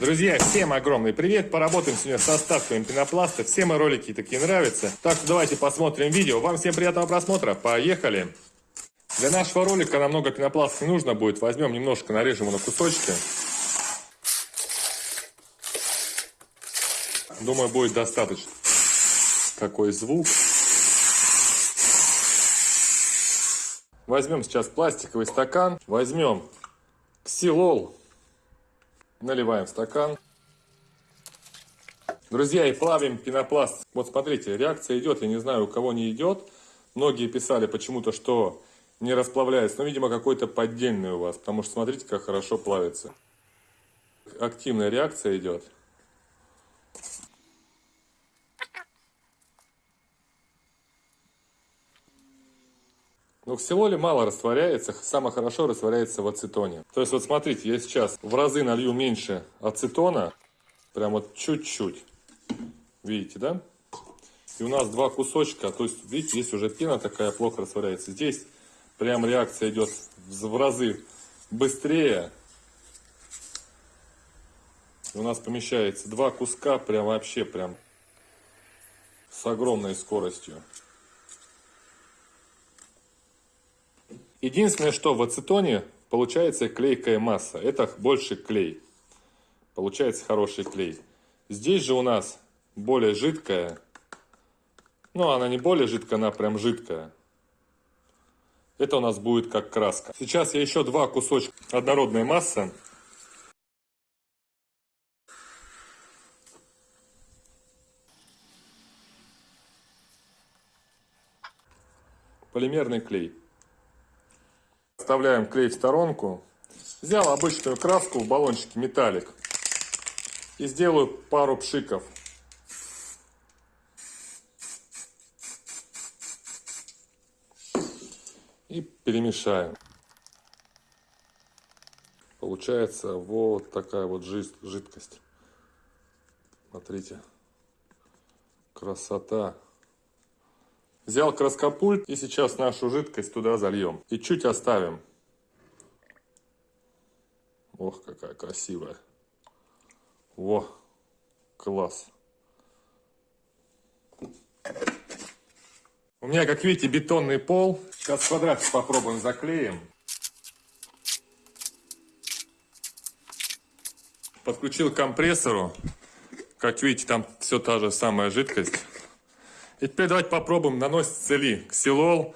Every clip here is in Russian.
Друзья, всем огромный привет! Поработаем сегодня с оставками пенопласта. Все мои ролики такие нравятся. Так что давайте посмотрим видео. Вам всем приятного просмотра. Поехали! Для нашего ролика намного пенопласта не нужно будет. Возьмем немножко, нарежем его на кусочки. Думаю, будет достаточно. Какой звук. Возьмем сейчас пластиковый стакан. Возьмем ксилол Наливаем стакан. Друзья, и плавим пенопласт. Вот смотрите, реакция идет. Я не знаю, у кого не идет. Многие писали почему-то, что не расплавляется. Но, видимо, какой-то поддельный у вас. Потому что смотрите, как хорошо плавится. Активная реакция идет. Но ксилоле мало растворяется, самое хорошо растворяется в ацетоне. То есть вот смотрите, я сейчас в разы налью меньше ацетона, прям вот чуть-чуть. Видите, да? И у нас два кусочка, то есть, видите, здесь уже пена такая плохо растворяется. Здесь прям реакция идет в разы быстрее. И у нас помещается два куска прям вообще прям с огромной скоростью. Единственное, что в ацетоне получается клейкая масса. Это больше клей. Получается хороший клей. Здесь же у нас более жидкая. Ну, она не более жидкая, она прям жидкая. Это у нас будет как краска. Сейчас я еще два кусочка однородной массы. Полимерный клей. Оставляем клей в сторонку. Взял обычную краску в баллончике металлик. И сделаю пару пшиков. И перемешаем. Получается вот такая вот жидкость. Смотрите. Красота. Взял краскопульт и сейчас нашу жидкость туда зальем. И чуть оставим. Ох, какая красивая. Во, класс. У меня, как видите, бетонный пол. Сейчас квадратик попробуем заклеим. Подключил к компрессору. Как видите, там все та же самая жидкость. И теперь давайте попробуем наносить цели ксилол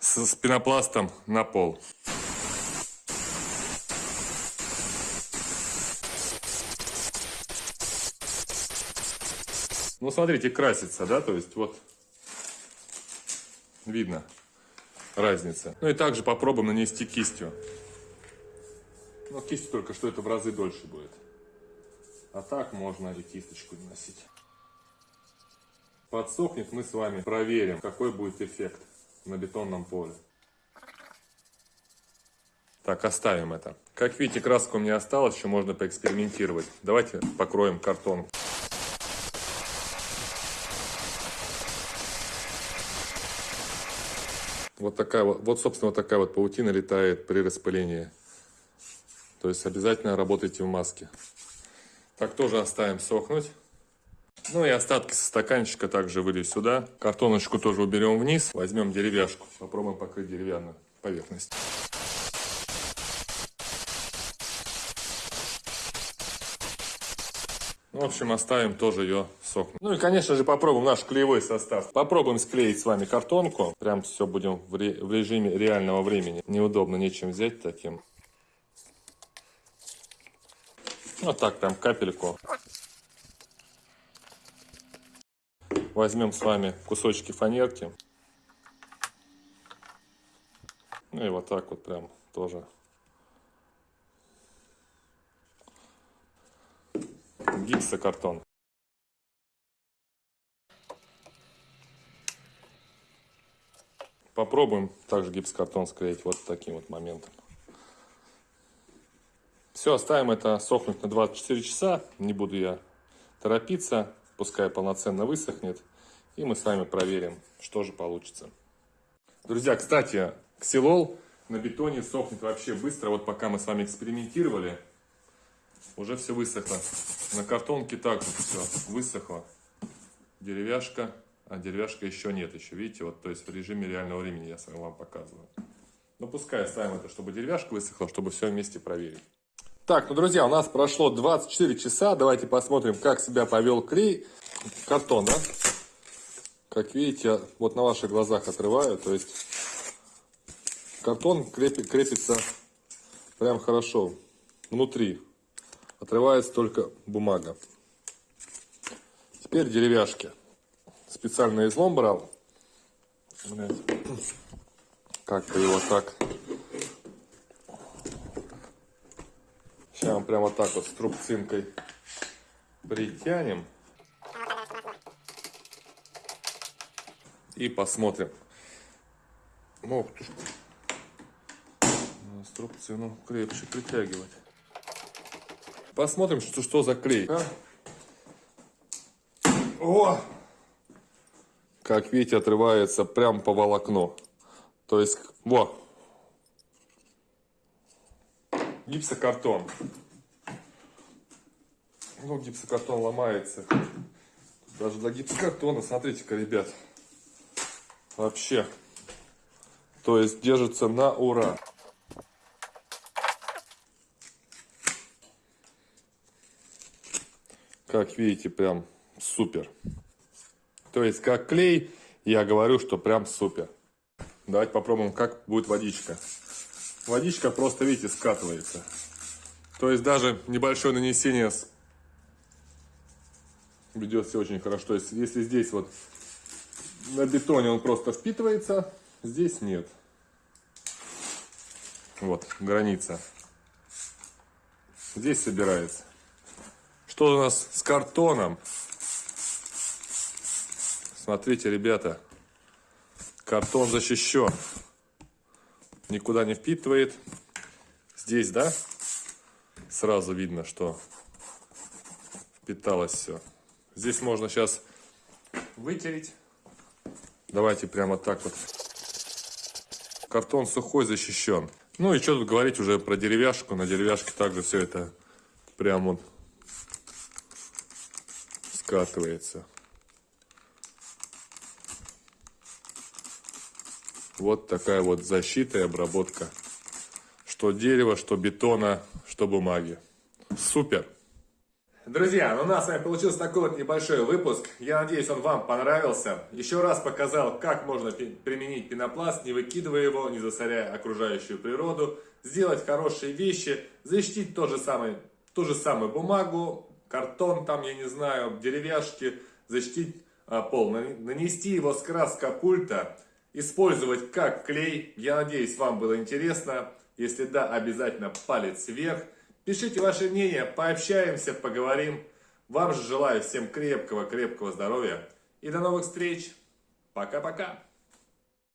с, с пенопластом на пол. Ну, смотрите, красится, да, то есть вот видно разница. Ну и также попробуем нанести кистью. Но кистью только что это в разы дольше будет. А так можно и кисточку наносить подсохнет, мы с вами проверим, какой будет эффект на бетонном поле. Так, оставим это. Как видите, краска у меня осталась, еще можно поэкспериментировать. Давайте покроем картон. Вот такая вот, вот, собственно, вот такая вот паутина летает при распылении. То есть обязательно работайте в маске. Так тоже оставим сохнуть. Ну и остатки со стаканчика также вылью сюда. Картоночку тоже уберем вниз. Возьмем деревяшку. Попробуем покрыть деревянную поверхность. В общем, оставим тоже ее сохнуть. Ну и, конечно же, попробуем наш клеевой состав. Попробуем склеить с вами картонку. Прям все будем в, ре в режиме реального времени. Неудобно нечем взять таким. Вот так, прям капельку. Возьмем с вами кусочки фанерки. Ну и вот так вот прям тоже. Гипсокартон. Попробуем также гипсокартон склеить вот таким вот моментом. Все, оставим это сохнуть на 24 часа. Не буду я торопиться пускай полноценно высохнет, и мы с вами проверим, что же получится. Друзья, кстати, ксилол на бетоне сохнет вообще быстро. Вот пока мы с вами экспериментировали, Уже все высохло. На картонке также все высохло. Деревяшка, а деревяшка еще нет еще. Видите, вот то есть в режиме реального времени я сам вам показываю. Ну пускай оставим это, чтобы деревяшка высохла, чтобы все вместе проверить. Так, ну друзья, у нас прошло 24 часа. Давайте посмотрим, как себя повел клей. Картон, да? Как видите, вот на ваших глазах отрываю. То есть картон крепи- крепится прям хорошо. Внутри отрывается только бумага. Теперь деревяшки. Специально излом брал. Как-то его так. Сейчас мы прямо так вот с трубцинкой притянем. И посмотрим. Ох ты ж. Струбцину крепче притягивать. Посмотрим, что, что за клей. а? О! Как видите, отрывается прям по волокну. То есть, во. Гипсокартон. Ну, гипсокартон ломается. Даже для гипсокартона, смотрите-ка, ребят. Вообще. То есть держится на ура. Как видите, прям супер. То есть, как клей, я говорю, что прям супер. Давайте попробуем, как будет водичка. Водичка просто, видите, скатывается. То есть, даже небольшое нанесение с- ведет себя очень хорошо. То есть, если здесь вот на бетоне он просто впитывается, здесь нет. Вот, граница. Здесь собирается. Что у нас с картоном? Смотрите, ребята, картон защищен. Никуда не впитывает. Здесь, да, сразу видно, что впиталось все. Здесь можно сейчас вытереть. Давайте прямо так вот. Картон сухой, защищен. Ну и что тут говорить уже про деревяшку. На деревяшке также все это прям вот скатывается. Вот такая вот защита и обработка. Что дерева, что бетона, что бумаги. Супер! Друзья, ну у нас с вами получился такой вот небольшой выпуск. Я надеюсь, он вам понравился. Еще раз показал, как можно применить пенопласт, не выкидывая его, не засоряя окружающую природу. Сделать хорошие вещи, защитить то же самое, ту же самую бумагу, картон там, я не знаю, деревяшки, защитить а, пол, нан- нанести его с краска пульта, использовать как клей. Я надеюсь, вам было интересно. Если да, обязательно палец вверх. Пишите ваше мнение, пообщаемся, поговорим. Вам же желаю всем крепкого-крепкого здоровья и до новых встреч. Пока-пока.